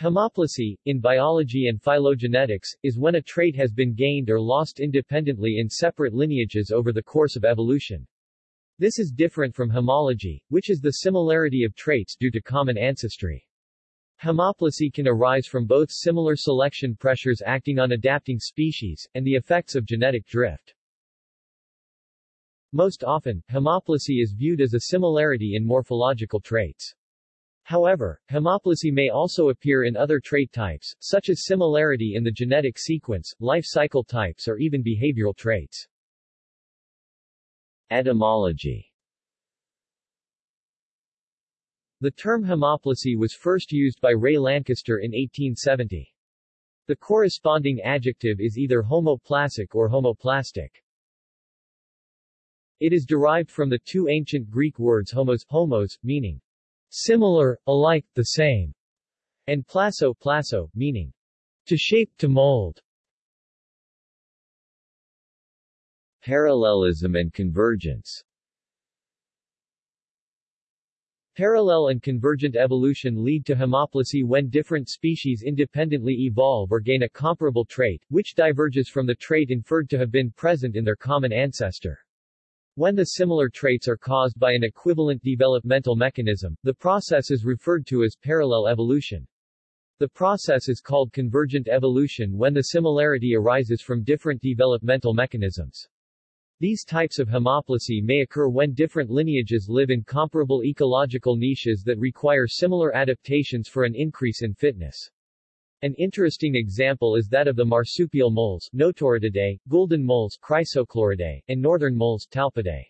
Homoplasy, in biology and phylogenetics, is when a trait has been gained or lost independently in separate lineages over the course of evolution. This is different from homology, which is the similarity of traits due to common ancestry. Homoplasy can arise from both similar selection pressures acting on adapting species, and the effects of genetic drift. Most often, homoplasy is viewed as a similarity in morphological traits. However, homoplasy may also appear in other trait types, such as similarity in the genetic sequence, life cycle types or even behavioral traits. Etymology The term homoplasy was first used by Ray Lankester in 1870. The corresponding adjective is either homoplasic or homoplastic. It is derived from the two ancient Greek words homos, homos, meaning similar, alike, the same, and plaso, plaso, meaning to shape, to mold. Parallelism and convergence Parallel and convergent evolution lead to homoplasy when different species independently evolve or gain a comparable trait, which diverges from the trait inferred to have been present in their common ancestor. When the similar traits are caused by an equivalent developmental mechanism, the process is referred to as parallel evolution. The process is called convergent evolution when the similarity arises from different developmental mechanisms. These types of homoplasy may occur when different lineages live in comparable ecological niches that require similar adaptations for an increase in fitness. An interesting example is that of the marsupial moles Notoryctidae, golden moles Chrysochloridae, and northern moles Talpidae.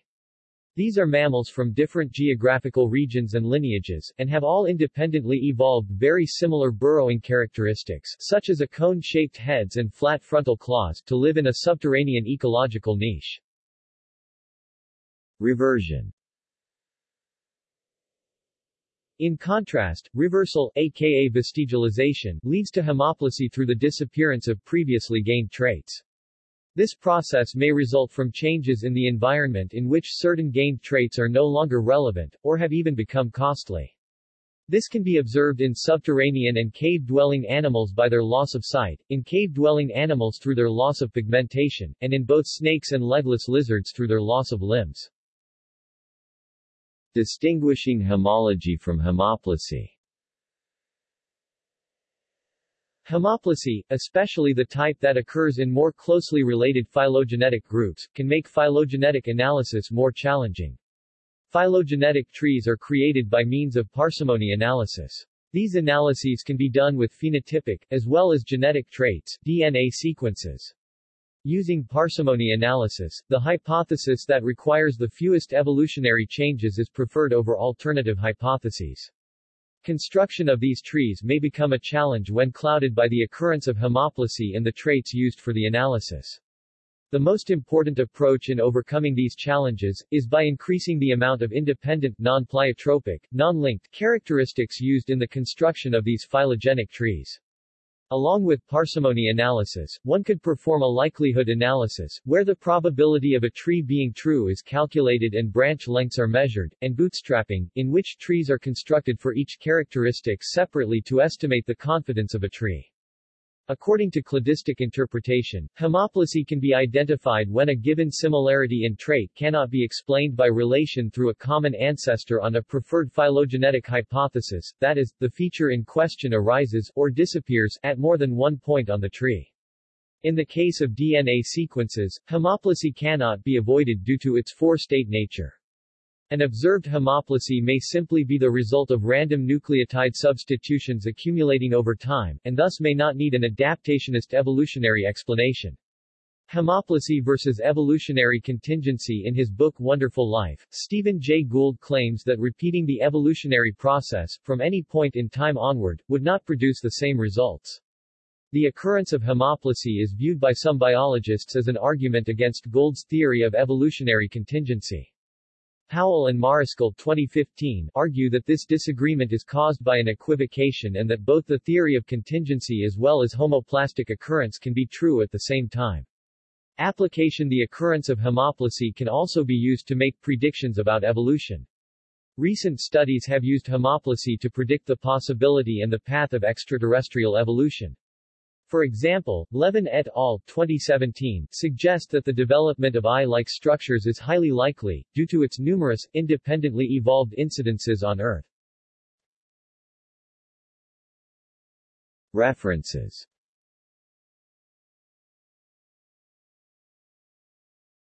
These are mammals from different geographical regions and lineages, and have all independently evolved very similar burrowing characteristics, such as a cone-shaped heads and flat frontal claws, to live in a subterranean ecological niche. Reversion in contrast, reversal, aka vestigialization, leads to homoplasy through the disappearance of previously gained traits. This process may result from changes in the environment in which certain gained traits are no longer relevant, or have even become costly. This can be observed in subterranean and cave-dwelling animals by their loss of sight, in cave-dwelling animals through their loss of pigmentation, and in both snakes and legless lizards through their loss of limbs. Distinguishing homology from homoplasy Homoplasy, especially the type that occurs in more closely related phylogenetic groups, can make phylogenetic analysis more challenging. Phylogenetic trees are created by means of parsimony analysis. These analyses can be done with phenotypic, as well as genetic traits, DNA sequences. Using parsimony analysis, the hypothesis that requires the fewest evolutionary changes is preferred over alternative hypotheses. Construction of these trees may become a challenge when clouded by the occurrence of homoplasy in the traits used for the analysis. The most important approach in overcoming these challenges, is by increasing the amount of independent, non-pleiotropic, non-linked characteristics used in the construction of these phylogenetic trees. Along with parsimony analysis, one could perform a likelihood analysis, where the probability of a tree being true is calculated and branch lengths are measured, and bootstrapping, in which trees are constructed for each characteristic separately to estimate the confidence of a tree. According to cladistic interpretation, homoplasy can be identified when a given similarity in trait cannot be explained by relation through a common ancestor on a preferred phylogenetic hypothesis, that is, the feature in question arises, or disappears, at more than one point on the tree. In the case of DNA sequences, homoplasy cannot be avoided due to its four-state nature. An observed homoplasy may simply be the result of random nucleotide substitutions accumulating over time, and thus may not need an adaptationist evolutionary explanation. Homoplasy versus evolutionary contingency In his book Wonderful Life, Stephen Jay Gould claims that repeating the evolutionary process, from any point in time onward, would not produce the same results. The occurrence of homoplasy is viewed by some biologists as an argument against Gould's theory of evolutionary contingency. Powell and Mariscal 2015 argue that this disagreement is caused by an equivocation and that both the theory of contingency as well as homoplastic occurrence can be true at the same time. Application The occurrence of homoplasy can also be used to make predictions about evolution. Recent studies have used homoplasy to predict the possibility and the path of extraterrestrial evolution. For example, Levin et al. 2017 suggest that the development of eye-like structures is highly likely, due to its numerous, independently evolved incidences on Earth. References